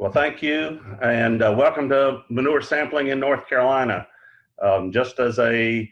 Well, thank you, and uh, welcome to manure sampling in North Carolina. Um, just as a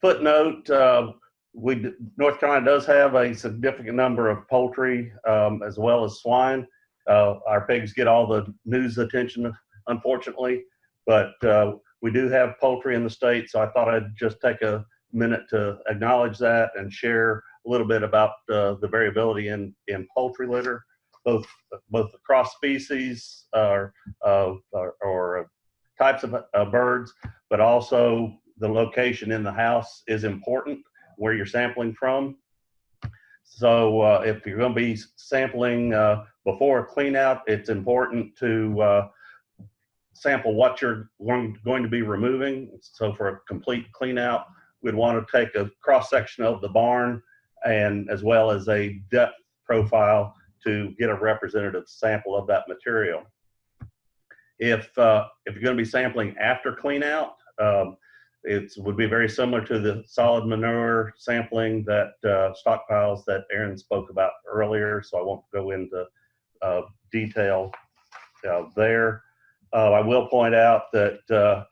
footnote, uh, we North Carolina does have a significant number of poultry um, as well as swine. Uh, our pigs get all the news attention, unfortunately, but uh, we do have poultry in the state, so I thought I'd just take a minute to acknowledge that and share a little bit about uh, the variability in, in poultry litter, both both across species or, or, types of uh, birds, but also the location in the house is important where you're sampling from. So uh, if you're going to be sampling uh, before a clean out, it's important to uh, sample what you're going, to be removing. So for a complete clean out, we'd want to take a cross section of the barn and as well as a depth profile to get a representative sample of that material. If, uh, if you're going to be sampling after clean out, um, it would be very similar to the solid manure sampling that uh, stockpiles that Aaron spoke about earlier, so I won't go into uh, detail uh, there. Uh, I will point out that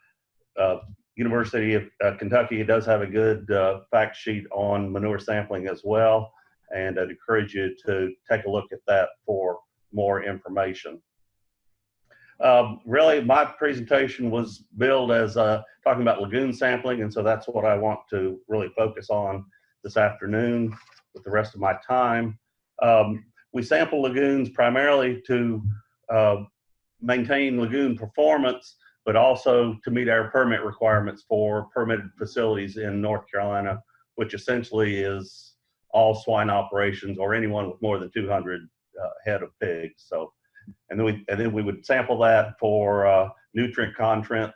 uh, University of Kentucky does have a good fact sheet on manure sampling as well, and I'd encourage you to take a look at that for more information. Um, really, my presentation was billed as uh, talking about lagoon sampling, and so that's what I want to really focus on this afternoon with the rest of my time. Um, we sample lagoons primarily to uh, maintain lagoon performance, but also to meet our permit requirements for permitted facilities in North Carolina, which essentially is all swine operations or anyone with more than 200 uh, head of pigs. So and then we and then we would sample that for uh, nutrient content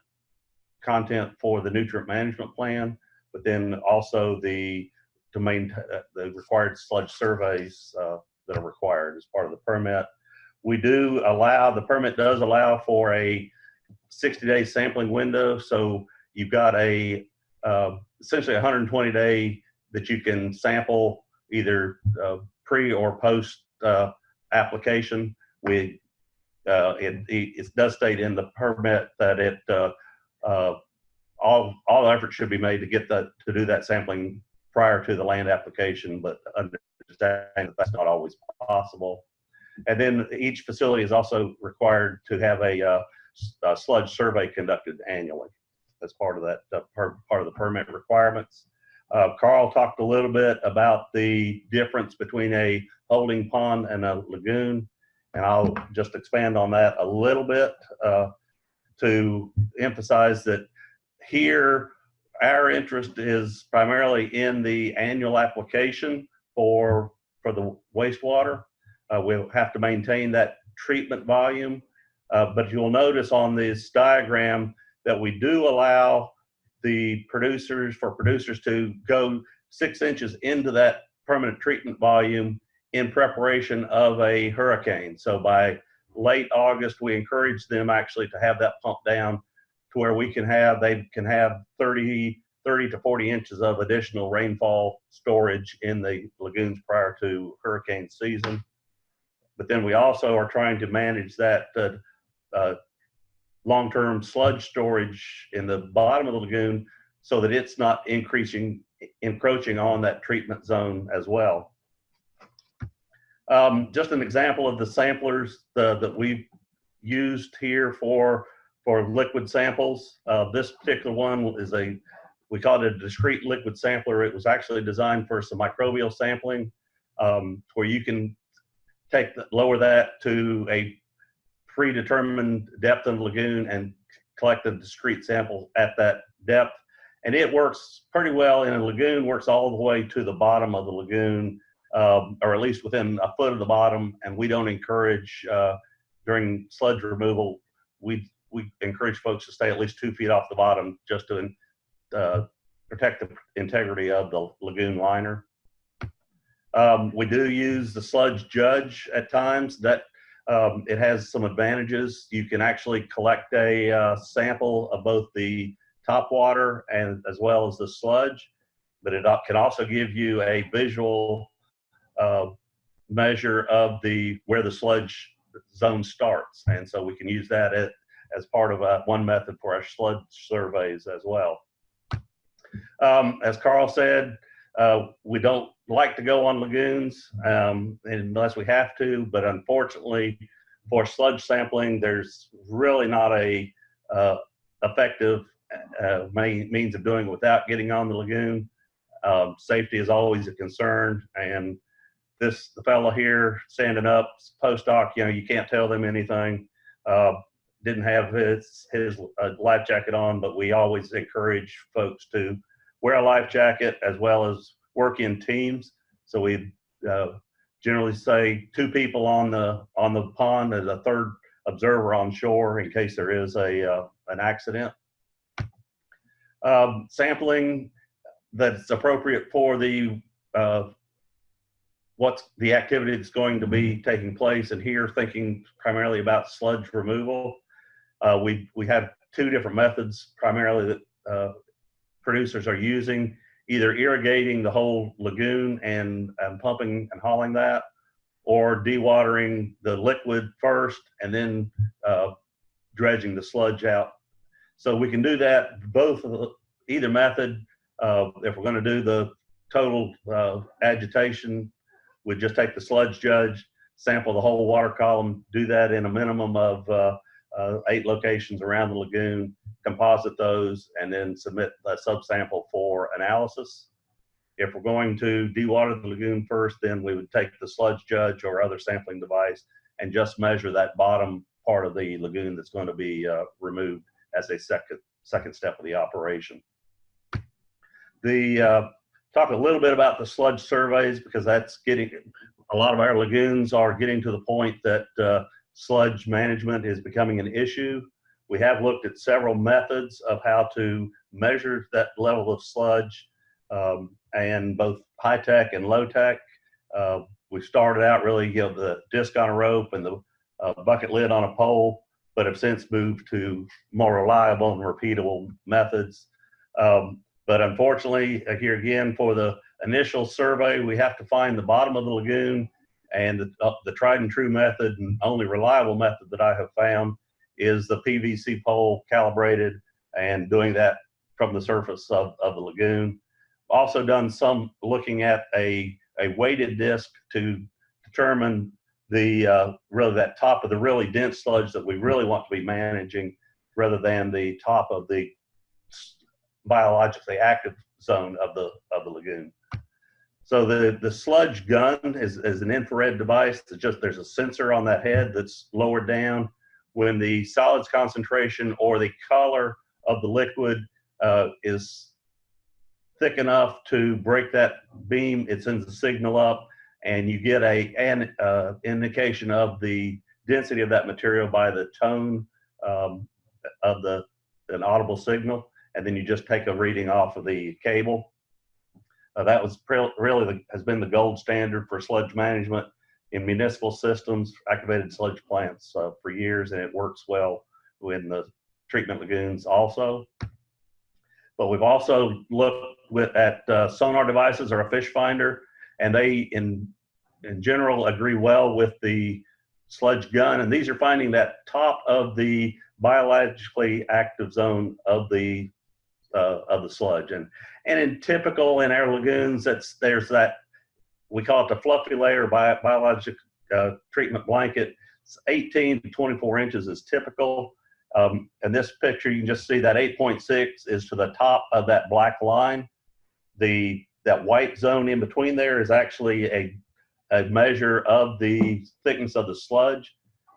content for the nutrient management plan, but then also the to maintain uh, the required sludge surveys uh, that are required as part of the permit. We do allow the permit does allow for a 60 day sampling window, so you've got a uh, essentially 120 day that you can sample either uh, pre or post uh, application we uh, it, it, does state in the permit that it uh, uh, all all efforts should be made to get to do that sampling prior to the land application, but understand that that's not always possible. And then each facility is also required to have a, a sludge survey conducted annually as part of that uh, part of the permit requirements. Uh, Carl talked a little bit about the difference between a holding pond and a lagoon. And I'll just expand on that a little bit uh, to emphasize that here, our interest is primarily in the annual application for, for the wastewater. Uh, we'll have to maintain that treatment volume. Uh, but you'll notice on this diagram that we do allow the producers, for producers to go six inches into that permanent treatment volume in preparation of a hurricane. So by late August, we encourage them actually to have that pumped down to where we can have, they can have 30, 30 to 40 inches of additional rainfall storage in the lagoons prior to hurricane season. But then we also are trying to manage that uh, uh, long-term sludge storage in the bottom of the lagoon so that it's not increasing, encroaching on that treatment zone as well. Um, just an example of the samplers the, that we've used here for for liquid samples. Uh, this particular one is a, we call it a discrete liquid sampler. It was actually designed for some microbial sampling um, where you can take the, lower that to a predetermined depth in the lagoon and collect a discrete sample at that depth. And it works pretty well in a lagoon, works all the way to the bottom of the lagoon um, or at least within a foot of the bottom. And we don't encourage uh, during sludge removal. We we encourage folks to stay at least two feet off the bottom just to uh, protect the integrity of the lagoon liner. Um, we do use the sludge judge at times. That um, it has some advantages. You can actually collect a uh, sample of both the top water and as well as the sludge, but it can also give you a visual uh, measure of the where the sludge zone starts. And so we can use that as, as part of uh, one method for our sludge surveys as well. Um, as Carl said, uh, we don't like to go on lagoons um, unless we have to, but unfortunately for sludge sampling, there's really not a uh, effective uh, means of doing it without getting on the lagoon. Um, safety is always a concern, and this the fellow here standing up, postdoc, you know, you can't tell them anything. Uh, didn't have his his uh, life jacket on, but we always encourage folks to wear a life jacket as well as work in teams. So we uh, generally say two people on the on the pond as a third observer on shore in case there is a uh, an accident. Um, sampling that's appropriate for the uh, what's the activity that's going to be taking place and here thinking primarily about sludge removal. Uh, we, we have two different methods primarily that uh, producers are using, either agitating the whole lagoon and, and pumping and hauling that, or dewatering the liquid first and then uh, dredging the sludge out. So we can do that both either method. Uh, if we're going to do the total uh, agitation, we just take the sludge judge, sample the whole water column, do that in a minimum of uh, eight locations around the lagoon, composite those, and then submit a subsample for analysis. If we're going to dewater the lagoon first, then we would take the sludge judge or other sampling device and just measure that bottom part of the lagoon that's going to be uh, removed as a second second step of the operation. The uh, talk a little bit about the sludge surveys because that's getting a lot of our lagoons are getting to the point that uh, sludge management is becoming an issue. We have looked at several methods of how to measure that level of sludge um, and both high tech and low tech. Uh, we started out really, you know, the disc on a rope and the uh, bucket lid on a pole, but have since moved to more reliable and repeatable methods. Um, but unfortunately, uh, here again, for the initial survey, we have to find the bottom of the lagoon and the, uh, the tried and true method and only reliable method that I have found is the PVC pole calibrated and doing that from the surface of, of the lagoon also done some looking at a, a weighted disc to determine the uh, that top of the really dense sludge that we really want to be managing rather than the top of the biologically active zone of the of the lagoon. So the the sludge gun is, is an infrared device. It's just there's a sensor on that head that's lowered down. When the solids concentration or the color of the liquid uh, is thick enough to break that beam, it sends a signal up and you get a an uh, indication of the density of that material by the tone um, of the an audible signal, and then you just take a reading off of the cable. Uh, that was really the, has been the gold standard for sludge management in municipal systems, activated sludge plants uh, for years, and it works well in the treatment lagoons also. But we've also looked with at uh, sonar devices or a fish finder, and they in in general agree well with the sludge gun. And these are finding that top of the biologically active zone of the uh, of the sludge. And and in typical in our lagoons, that's there's that we call it the fluffy layer bi biologic uh, treatment blanket. It's 18 to 24 inches is typical. Um, in this picture, you can just see that 8.6 is to the top of that black line the that white zone in between there is actually a, a measure of the thickness of the sludge.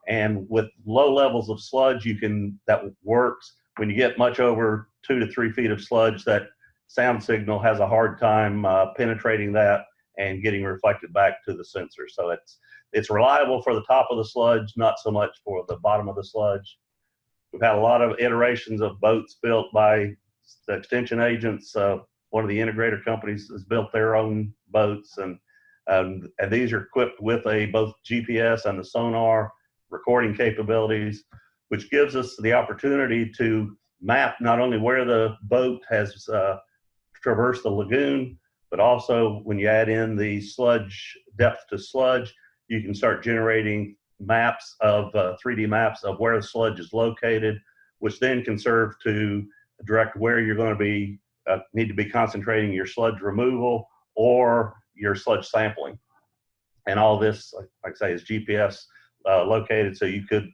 And with low levels of sludge, you can, that works. When you get much over two to three feet of sludge, that sound signal has a hard time uh, penetrating that and getting reflected back to the sensor. So it's, it's reliable for the top of the sludge, not so much for the bottom of the sludge. We've had a lot of iterations of boats built by the extension agents. Uh, one of the integrator companies has built their own boats and um, and these are equipped with a both GPS and the sonar recording capabilities, which gives us the opportunity to map not only where the boat has uh, traversed the lagoon, but also when you add in the sludge depth to sludge, you can start generating maps of uh, 3D maps of where the sludge is located, which then can serve to direct where you're going to be uh, need to be concentrating your sludge removal or your sludge sampling. And all this, like, I say, is GPS uh, located, so you could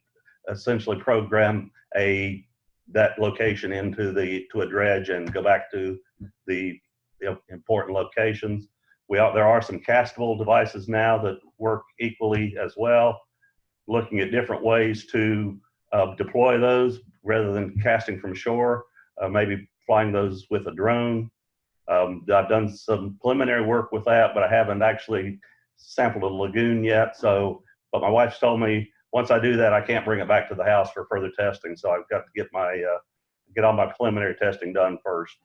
essentially program a that location into the to a dredge and go back to the, important locations. We are, there are some castable devices now that work equally as well. Looking at different ways to uh, deploy those rather than casting from shore, uh, maybe flying those with a drone. Um, I've done some preliminary work with that, but I haven't actually sampled a lagoon yet. So, but my wife's told me once I do that, I can't bring it back to the house for further testing. So I've got to get my uh, get all my preliminary testing done first.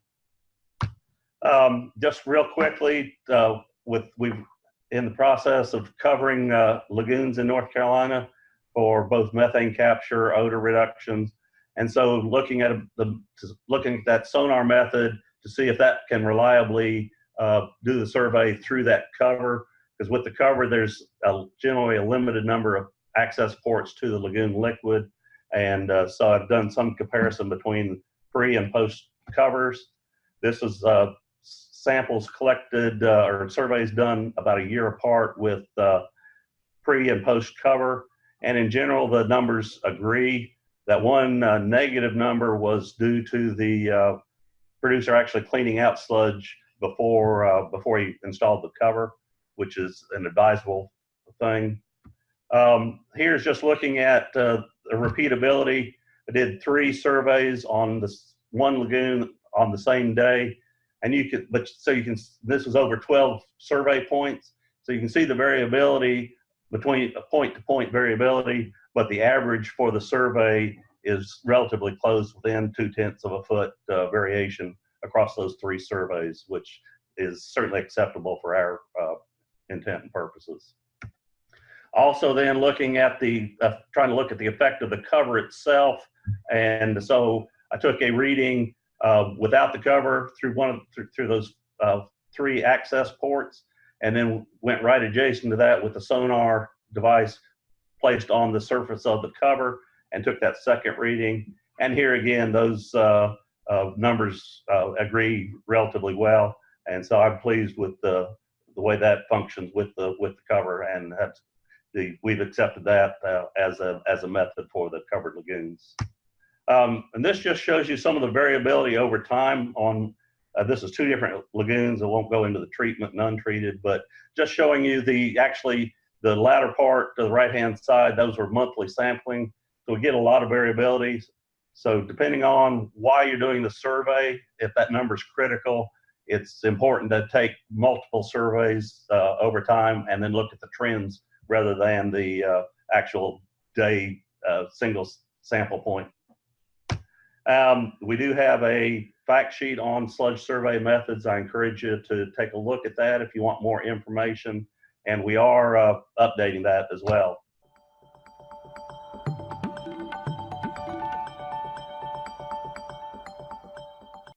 Um, just real quickly, uh, with we've in the process of covering uh, lagoons in North Carolina for both methane capture, odor reductions, and so looking at the looking at that sonar method to see if that can reliably uh, do the survey through that cover. Because with the cover, there's a, generally a limited number of access ports to the lagoon liquid, and uh, so I've done some comparison between pre and post covers. This is uh, samples collected uh, or surveys done about a year apart with uh, pre and post cover. And in general, the numbers agree. That one uh, negative number was due to the uh, producer actually cleaning out sludge before before he installed the cover, which is an advisable thing. Um, here's just looking at uh, the repeatability. I did three surveys on this one lagoon on the same day and you could, but so you can, this was over 12 survey points. So you can see the variability between a point to point variability, but the average for the survey is relatively close within two tenths of a foot uh, variation across those three surveys, which is certainly acceptable for our uh, intent and purposes. Also then looking at the, uh, trying to look at the effect of the cover itself. And so I took a reading uh, without the cover through one of through, through those uh, three access ports, and then went right adjacent to that with the sonar device placed on the surface of the cover and took that second reading. And here again, those uh, uh numbers uh, agree relatively well, and so I'm pleased with the the way that functions with the with the cover, and that's the we've accepted that uh, as a as a method for the covered lagoons. Um, and this just shows you some of the variability over time on, uh, this is two different lagoons. I won't go into the treatment and untreated, but just showing you the, actually the latter part to the right-hand side, those were monthly sampling. So we get a lot of variability. So depending on why you're doing the survey, if that number is critical, it's important to take multiple surveys uh, over time and then look at the trends rather than the uh, actual day uh, single sample point. Um, we do have a fact sheet on sludge survey methods. I encourage you to take a look at that if you want more information. And we are uh, updating that as well.